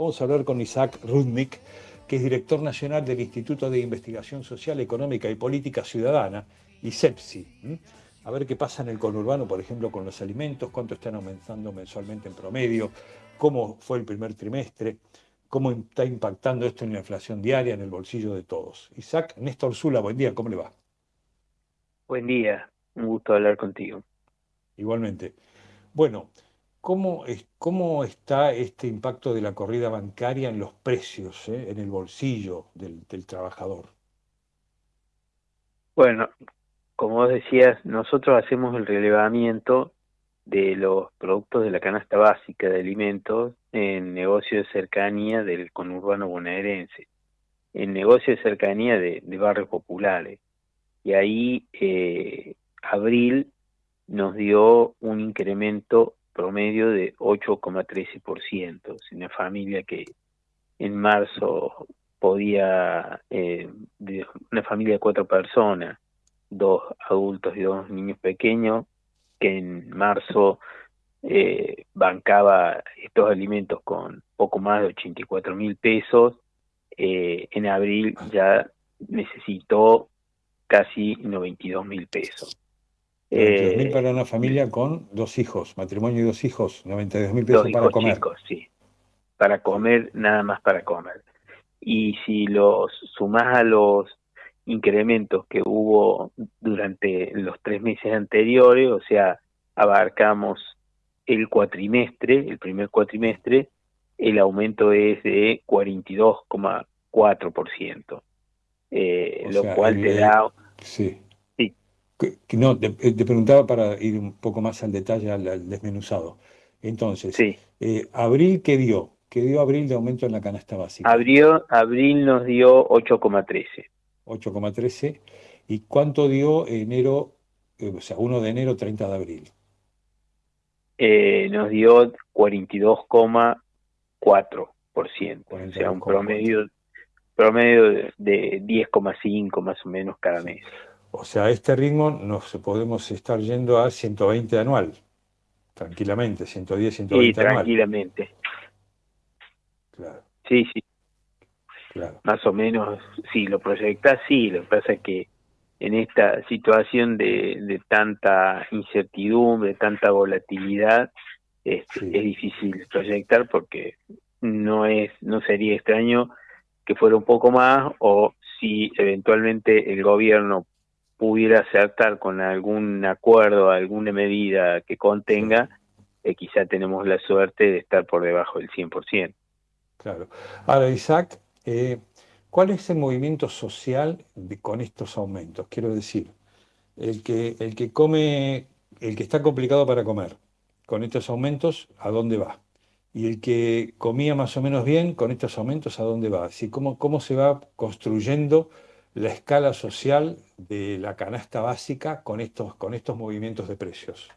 Vamos a hablar con Isaac Rudnick, que es director nacional del Instituto de Investigación Social, Económica y Política Ciudadana, ISEPSI. A ver qué pasa en el conurbano, por ejemplo, con los alimentos, cuánto están aumentando mensualmente en promedio, cómo fue el primer trimestre, cómo está impactando esto en la inflación diaria, en el bolsillo de todos. Isaac, Néstor Zula, buen día, ¿cómo le va? Buen día, un gusto hablar contigo. Igualmente. Bueno, ¿cómo, es, cómo está este impacto de la corrida bancaria en los precios, eh, en el bolsillo del, trabajador? Bueno, como vos decías, nosotros hacemos el relevamiento de los productos de la canasta básica de alimentos en negocio de cercanía del conurbano bonaerense, en negocio de cercanía de, barrios populares. Y ahí eh, abril nos dio un incremento promedio de 8,13%. Una familia que en marzo podía, eh, una familia de cuatro personas, dos adultos y dos niños pequeños, que en marzo eh, bancaba estos alimentos con poco más de 84 mil pesos, eh, en abril ya necesitó casi 92 mil pesos. Eh, mil para una familia con dos hijos, matrimonio y dos hijos, 92 mil pesos para comer. sí, para comer, nada más para comer. Y si los sumás a los incrementos que hubo durante los tres meses anteriores, o sea, abarcamos el cuatrimestre, el primer cuatrimestre, el aumento es de 42,4%, eh, lo cual te da... Sí. No, te, eh, te, preguntaba para ir un poco más al detalle, al, desmenuzado. Entonces, sí. eh, ¿abril qué dio? ¿Qué dio abril de aumento en la canasta básica? Abril, abril nos dio 8,13. 8,13. ¿Y cuánto dio enero, eh, o sea, 1 de enero, 30 de abril? Eh, nos dio 42,4%. O sea, un promedio, promedio de 10,5 más o menos cada mes. O sea, a este ritmo nos podemos estar yendo a 120 anual, tranquilamente, 110, 120 sí, tranquilamente. Claro. Sí, sí. Claro. Más o menos, si lo proyectas, sí. Lo que pasa es que en esta situación de, de tanta incertidumbre, tanta volatilidad, es, es difícil proyectar porque no es no sería extraño que fuera un poco más o si eventualmente el gobierno pudiera acertar con algún acuerdo, alguna medida que contenga, eh, quizá tenemos la suerte de estar por debajo del 100%. Claro. Ahora, Isaac, eh, ¿cuál es el movimiento social con estos aumentos? Quiero decir, el que, el que come, el que está complicado para comer, con estos aumentos, ¿a dónde va? Y el que comía más o menos bien, con estos aumentos, ¿a dónde va? Así, ¿cómo, ¿Cómo se va construyendo la escala social de la canasta básica con estos, con estos movimientos de precios?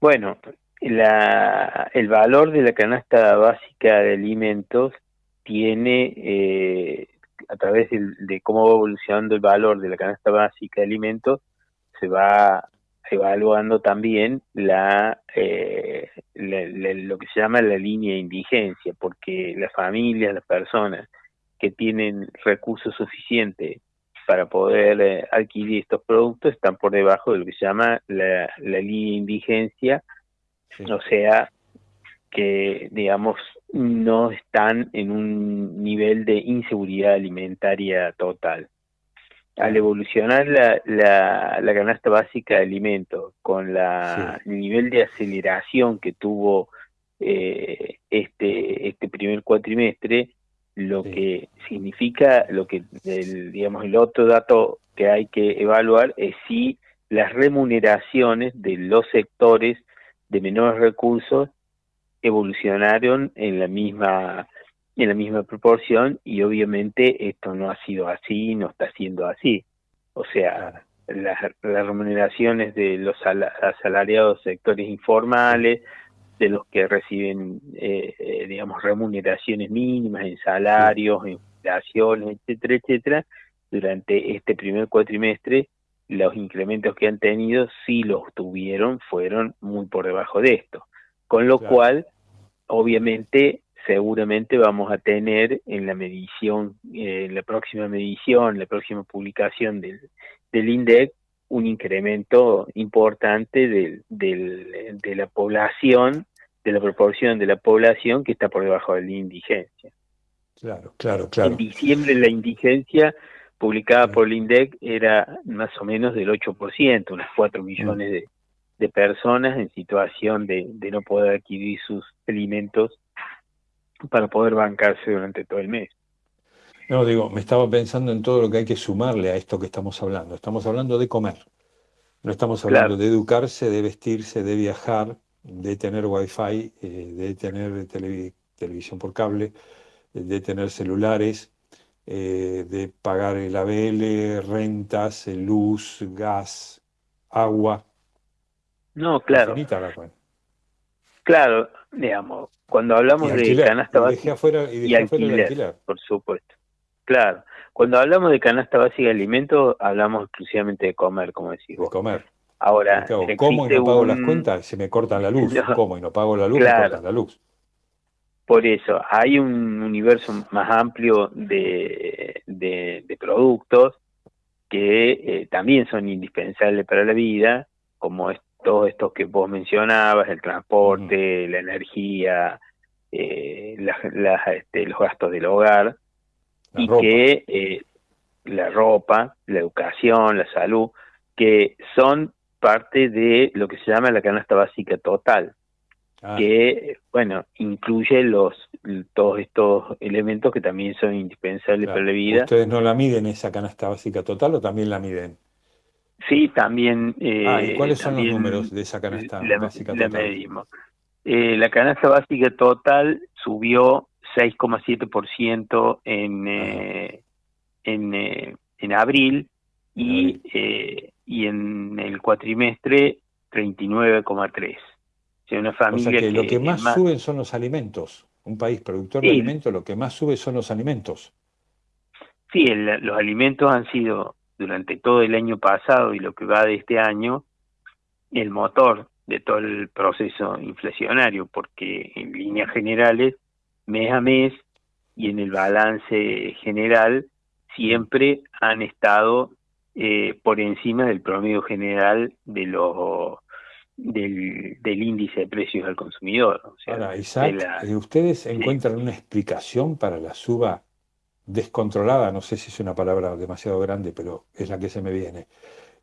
Bueno, la, el valor de la canasta básica de alimentos tiene, eh, a través de, cómo va evolucionando el valor de la canasta básica de alimentos, se va evaluando también la, eh, lo que se llama la línea de indigencia, porque las familias, las personas que tienen recursos suficientes para poder eh, adquirir estos productos están por debajo de lo que se llama la, línea de indigencia, o sea, que digamos no están en un nivel de inseguridad alimentaria total. Al evolucionar la, la, la canasta básica de alimentos con la, el nivel de aceleración que tuvo eh, este, este primer cuatrimestre, lo que significa, lo que, el, digamos, el otro dato que hay que evaluar es si las remuneraciones de los sectores de menores recursos evolucionaron en la misma en la misma proporción y obviamente esto no ha sido así, no está siendo así. O sea, las, las remuneraciones de los asalariados sectores informales, de los que reciben, eh, eh, digamos, remuneraciones mínimas en salarios, en inflaciones, etcétera, etcétera, durante este primer cuatrimestre, los incrementos que han tenido, si los tuvieron, fueron muy por debajo de esto. Con lo cual, obviamente, seguramente vamos a tener en la medición, en la próxima medición, la próxima publicación del, del INDEC, un incremento importante del, del, de la población, de la proporción de la población que está por debajo de la indigencia. Claro, claro, claro. En diciembre la indigencia publicada por el INDEC era más o menos del 8%, unas 4 millones de, de personas en situación de, de no poder adquirir sus alimentos para poder bancarse durante todo el mes. No, digo, me estaba pensando en todo lo que hay que sumarle a esto que estamos hablando. Estamos hablando de comer. No estamos hablando de educarse, de vestirse, de viajar, de tener wifi, eh, de tener televisión por cable, de tener celulares, eh, de pagar el ABL, rentas, luz, gas, agua. No, claro. Claro, digamos, cuando hablamos de canasta básica y, alquiler, por supuesto. Claro, cuando hablamos de canasta básica de alimentos, hablamos exclusivamente de comer, como decís vos. De comer. Ahora, ¿cómo y no pago las cuentas? Se me cortan la luz. ¿Cómo y no pago la luz? Me cortan la luz. Por eso, hay un universo más amplio de, de, productos que eh, también son indispensables para la vida, como es, todos estos que vos mencionabas, el transporte, la energía, eh, este, los gastos del hogar, y que eh, la ropa, la educación, la salud, que son parte de lo que se llama la canasta básica total, ah. que, bueno, incluye los todos estos elementos que también son indispensables para la vida. ¿Ustedes no la miden esa canasta básica total o también la miden? Sí, también. ah, ¿y cuáles son los números de esa canasta básica total? La medimos. Eh, la canasta básica total subió 6,7% en, eh, en, eh, en abril y, eh, y en el cuatrimestre 39,3%. O sea, una familia que, lo que más, suben son los alimentos. Un país productor de alimentos, lo que más sube son los alimentos. Sí, los alimentos han sido durante todo el año pasado y lo que va de este año el motor de todo el proceso inflacionario, porque en líneas generales mes a mes y en el balance general siempre han estado eh, por encima del promedio general de los del, del índice de precios al consumidor. Ahora, Isaac, eh, ¿ustedes encuentran una explicación para la suba descontrolada? No sé si es una palabra demasiado grande, pero es la que se me viene.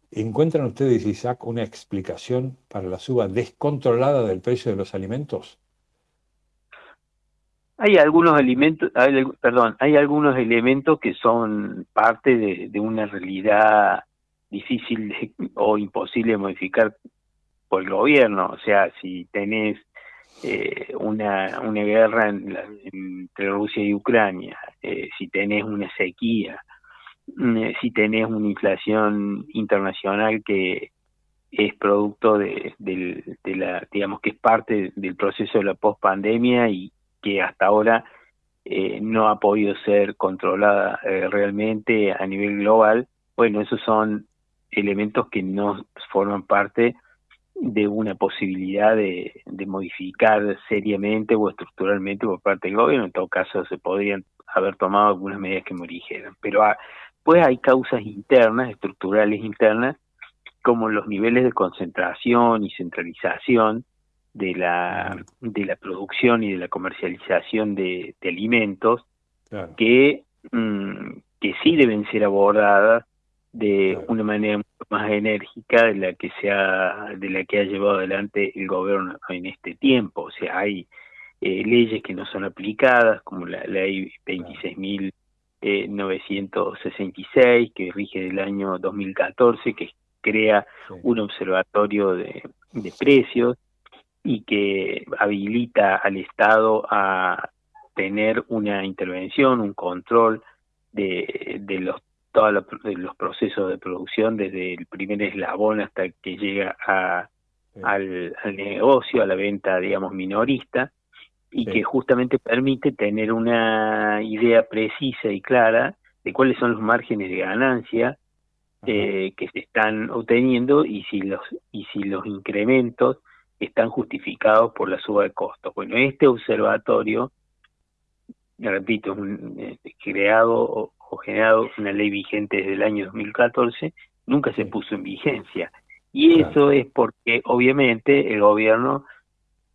¿Encuentran ustedes, Isaac, una explicación para la suba descontrolada del precio de los alimentos? Hay algunos alimentos, perdón, hay algunos elementos que son parte de, una realidad difícil o imposible de modificar por el gobierno. O sea, si tenés eh, una, una guerra entre Rusia y Ucrania, eh, si tenés una sequía, mm, eh, si tenés una inflación internacional que es producto de, de, de la, digamos que es parte del proceso de la pospandemia y, que hasta ahora eh, no ha podido ser controlada eh, realmente a nivel global, bueno, esos son elementos que no forman parte de una posibilidad de, modificar seriamente o estructuralmente por parte del gobierno. En todo caso, se podrían haber tomado algunas medidas que me dijeran. Pero pues hay causas internas, estructurales internas, como los niveles de concentración y centralización de la, de la producción y de la comercialización de, alimentos que, mm, que sí deben ser abordadas de una manera mucho más enérgica de la que se ha, de la que ha llevado adelante el gobierno en este tiempo. O sea, hay eh, leyes que no son aplicadas, como la ley 26.966, que rige del año 2014, que crea un observatorio de, de precios, y que habilita al Estado a tener una intervención, un control de, de los todos los, procesos de producción desde el primer eslabón hasta que llega a, al, negocio, a la venta, digamos, minorista, y que justamente permite tener una idea precisa y clara de cuáles son los márgenes de ganancia eh, que se están obteniendo y si los y si los incrementos están justificados por la suba de costos. Bueno, este observatorio repito, un, eh, creado o, generado una ley vigente desde el año 2014, nunca se puso en vigencia. Y eso es porque obviamente el gobierno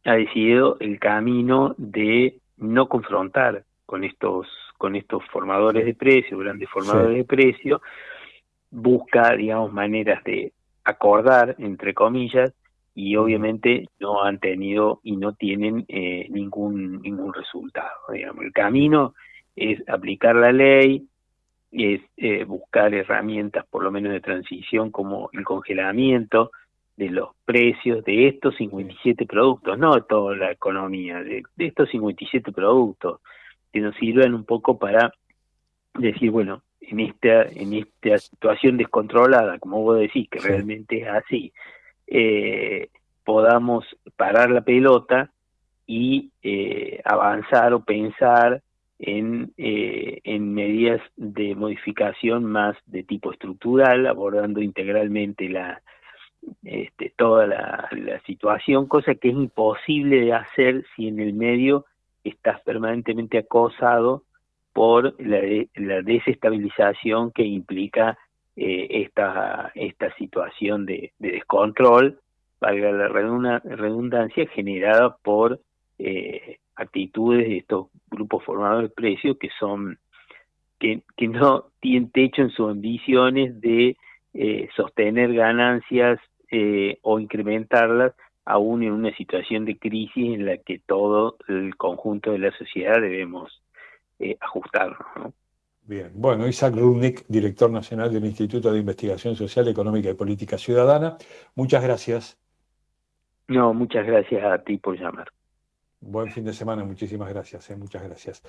ha decidido el camino de no confrontar con estos con estos formadores de precios, grandes formadores de precios, busca, digamos, maneras de acordar, entre comillas, y obviamente no han tenido y no tienen eh, ningún ningún resultado. Digamos. El camino es aplicar la ley, es eh, buscar herramientas por lo menos de transición como el congelamiento de los precios de estos 57 productos, no de toda la economía, de, estos 57 productos, que nos sirven un poco para decir, bueno, en esta, en esta situación descontrolada, como vos decís, que realmente es así, eh, podamos parar la pelota y eh, avanzar o pensar en, eh, en medidas de modificación más de tipo estructural, abordando integralmente la, este, toda la, situación, cosa que es imposible de hacer si en el medio estás permanentemente acosado por la, la desestabilización que implica eh, esta, esta situación de, descontrol, valga la redundancia, generada por eh, actitudes de estos grupos formadores de precios que son que, no tienen techo en sus ambiciones de eh, sostener ganancias eh, o incrementarlas aún en una situación de crisis en la que todo el conjunto de la sociedad debemos ajustarnos. Bien, bueno, Isaac Rudnick, director nacional del Instituto de Investigación Social, Económica y Política Ciudadana, muchas gracias. No, muchas gracias a ti por llamar. Buen fin de semana, muchísimas gracias, muchas gracias.